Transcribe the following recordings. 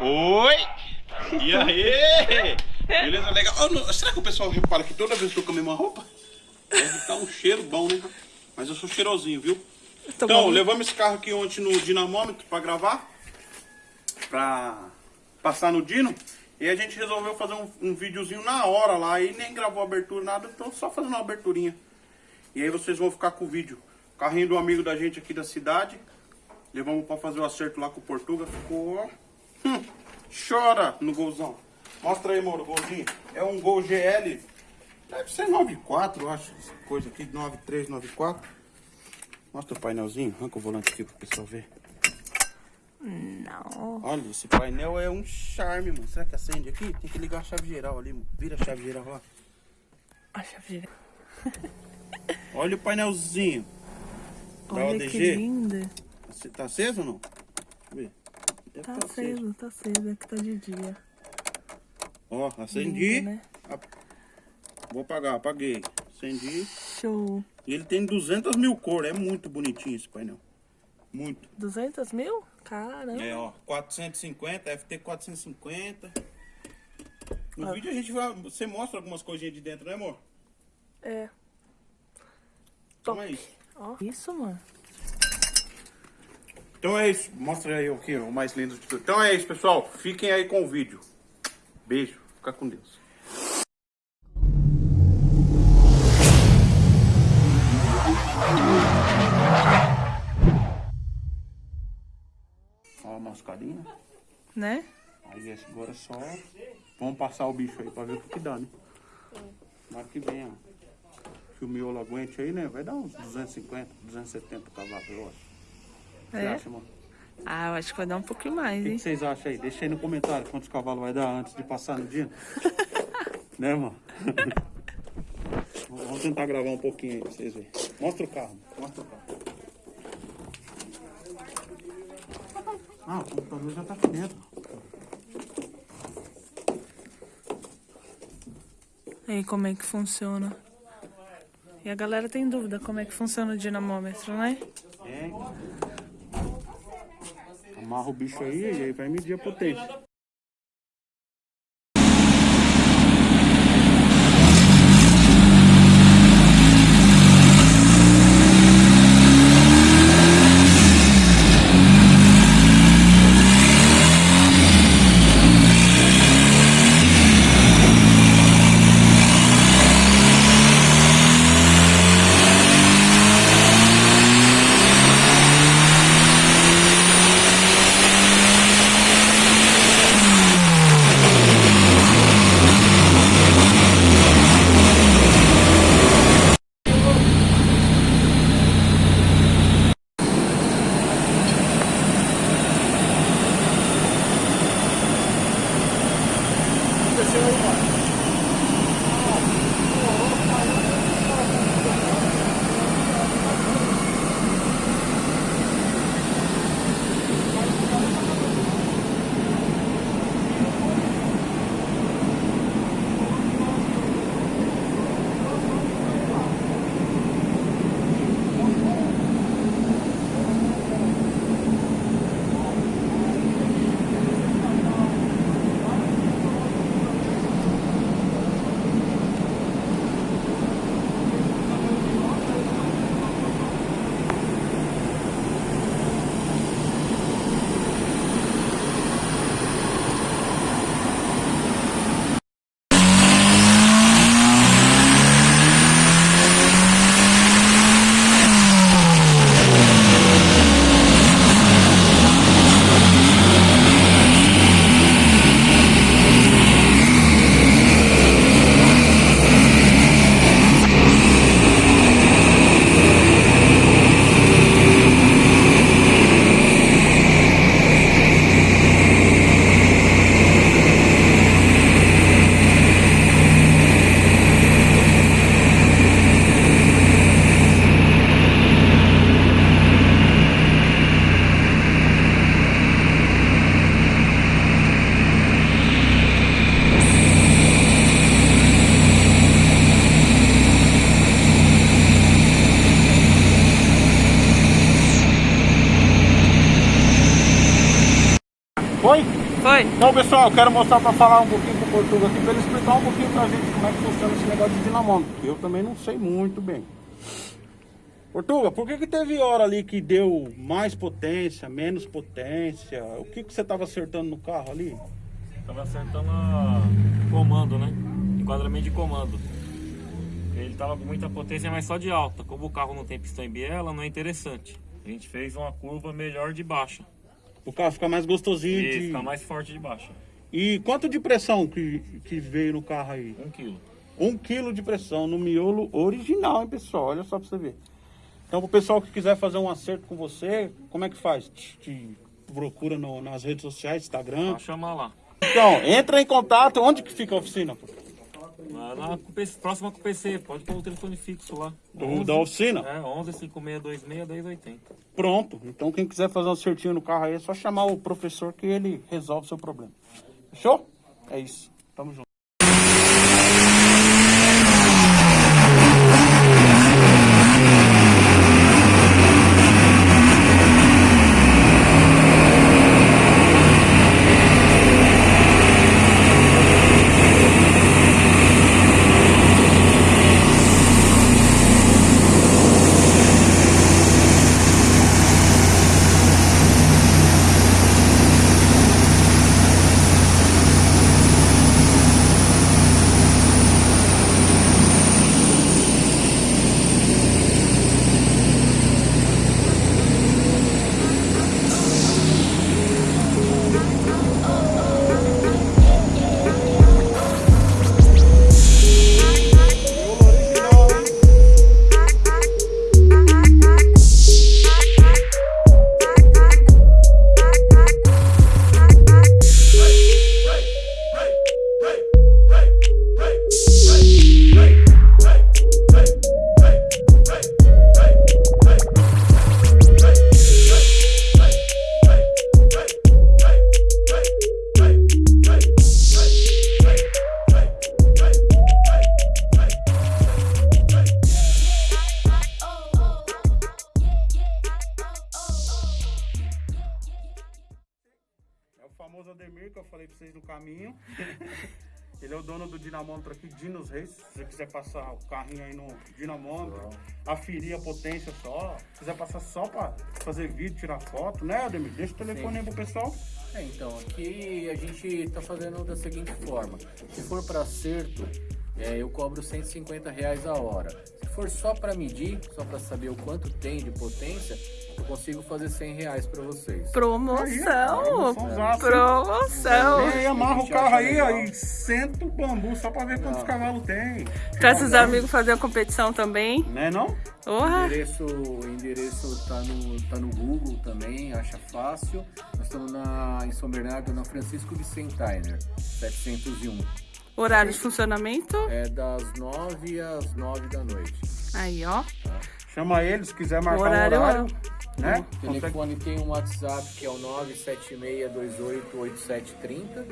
Oi! E aí? Beleza, legal. Oh, não, será que o pessoal repara que toda vez que eu tô com a mesma roupa? Deve ficar um cheiro bom, né? Mas eu sou cheirosinho, viu? Tá então, bom. levamos esse carro aqui ontem no dinamômetro pra gravar. Pra passar no Dino. E a gente resolveu fazer um, um videozinho na hora lá. E nem gravou abertura, nada. Então só fazendo uma aberturinha. E aí vocês vão ficar com o vídeo. Carrinho do amigo da gente aqui da cidade. Levamos pra fazer o acerto lá com o Portuga. Ficou... Hum, chora no golzão. Mostra aí, Moro, o golzinho. É um Gol GL. Deve ser 94, eu acho. Essa coisa aqui, 9394. Mostra o painelzinho. Arranca o volante aqui pro pessoal ver. Não. Olha, esse painel é um charme, mano. Será que acende aqui? Tem que ligar a chave geral ali, mano. Vira a chave geral lá. A chave de... Olha o painelzinho. Da Olha que ODG. linda. Você tá aceso ou não? Deixa eu ver. Deve Tá tá aceso, tá aceso. Aqui tá de dia. Ó, acendi. Lindo, né? A- Vou apagar, apaguei. Acendi. Show. E ele tem 200 mil cores. É muito bonitinho esse painel. Muito. 200 mil? Caramba. É, ó. 450, FT 450. No Ah. vídeo a gente vai... Você mostra algumas coisinhas de dentro, né, amor? É. Então é isso. Ó, isso, mano. Então é isso. Mostra aí o que? O mais lindo de tudo. Então é isso, pessoal. Fiquem aí com o vídeo. Beijo. Fica com Deus. Ó a mascarinha. Né? Aí agora é só... Vamos passar o bicho aí pra ver o que que dá, né? Tomara que venha. Que o miolo aguente aí, né? Vai dar uns 250, 270 cavalos, eu acho. É? acha, mano? Ah, eu acho que vai dar um pouquinho mais, O que hein? que vocês acham aí? Deixa aí no comentário quantos cavalos vai dar antes de passar no dia. né, mano? Vamos tentar gravar um pouquinho aí pra vocês verem. Mostra o carro, mostra o carro. Ah, o computador já tá aqui dentro. Aí, como é que funciona? E a galera tem dúvida como é que funciona o dinamômetro, né? É. Amarra o bicho aí e aí vai medir a potência. Foi? Foi? Então, pessoal, eu quero mostrar para falar um pouquinho pro Portuga aqui, para ele explicar um pouquinho pra gente como é que funciona esse negócio de dinamômetro, que eu também não sei muito bem. Portuga, por que que teve hora ali que deu mais potência, menos potência? O que que você tava acertando no carro ali? Tava acertando a comando, né? Enquadramento de comando. Ele tava com muita potência, mas só de alta. Como o carro não tem pistão em biela, não é interessante. A gente fez uma curva melhor de baixa. O carro fica mais gostosinho E de... fica mais forte de baixa. E quanto de pressão que, que veio no carro aí? Um quilo. Um quilo de pressão no miolo original, hein, pessoal? Olha só pra você ver. Então, pro pessoal que quiser fazer um acerto com você, como é que faz? Te, te procura no- nas redes sociais, Instagram. Só chamar lá. Então, entra em contato. Onde que fica a oficina? Lá na próxima com o PC, pode pôr o telefone fixo lá. Do- da oficina? É, 11 5626 1080. Pronto. Então, quem quiser fazer um acertinho no carro aí, é só chamar o professor que ele resolve o seu problema. Fechou? É isso. Tamo junto. Famoso Ademir que eu falei pra vocês no caminho. Ele é o dono do dinamômetro aqui, Dinos Reis. Se você quiser passar o carrinho aí no dinamômetro, aferir a potência só. Se quiser passar só pra fazer vídeo, tirar foto, né, Ademir? Deixa o telefone aí pro pessoal. É, então, aqui a gente está fazendo da seguinte forma. Se for para acerto, é, eu cobro 150 reais a hora. Se for só para medir, só para saber o quanto tem de potência, eu consigo fazer 100 reais para vocês. Promoção! promoçãozaça, hein? Promoção! E aí, amarra o carro aí, legal. aí, senta o bambu só pra ver quantos cavalos tem. Traz os amigos fazer a competição também. Né não? O endereço, o endereço tá no, tá no Google também, acha fácil. Nós estamos na, em São Bernardo, na Francisco Vicentainer, 701. Horário de funcionamento. É das 9 às 9 da noite. Aí, ó. Chama ele se quiser marcar Horário um horário. é. Né? O Consegue- telefone tem um WhatsApp que é o 976288730,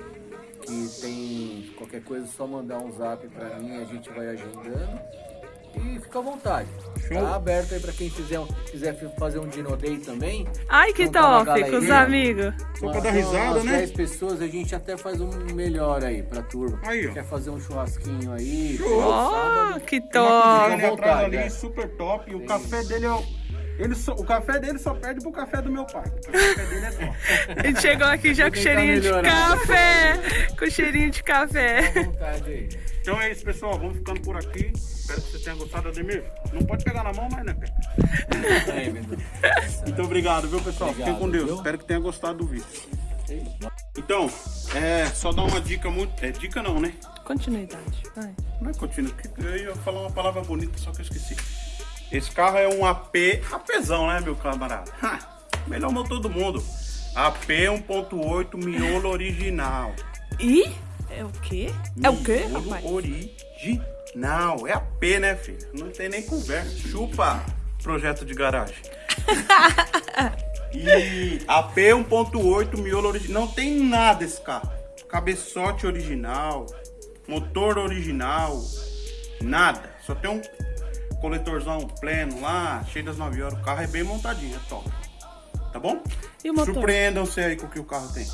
que tem qualquer coisa, é só mandar um zap pra mim, a gente vai agendando. E fica à vontade. Show. Tá aberto aí pra quem quiser, quiser fazer um Dino Day também. Ai, que uma top! Com os amigos. Só pra Umas- dar risada, né? 10 pessoas, a gente até faz um melhor aí pra turma. Aí, ó. Quer fazer um churrasquinho aí? Show. Sábado. que uma top! à ali é. super top. E o café dele é o. Ele só- o café dele só perde pro café do meu pai. porque O café dele é top. A gente chegou aqui já com cheirinho de café! Com cheirinho de café. Fica à vontade aí. Então é isso, pessoal. Vamos ficando por aqui. Espero que vocês tenham gostado, Ademir. Não pode pegar na mão, mas né. Muito obrigado, viu, pessoal? Fiquem Obrigado, com Deus. viu? Espero que tenham gostado do vídeo. Então, é só dar uma dica muito. É dica não, né? Continuidade. Vai. Não é contínuo, porque eu ia falar uma palavra bonita, só que eu esqueci. Esse carro é um AP, APzão, né, meu camarada? Ha, melhor motor do mundo. AP 1.8 miolo original. E? É o quê? É o quê, Miolo rapaz? original. É AP, né, filho? Não tem nem conversa. Chupa projeto de garagem. E AP 1.8 miolo original. Não tem nada esse carro. Cabeçote original, motor original, nada. Só tem um coletorzão pleno lá, cheio das 9 horas. O carro é bem montadinho, é top. Tá bom? E o motor? Surpreendam-se aí com o que o carro tem.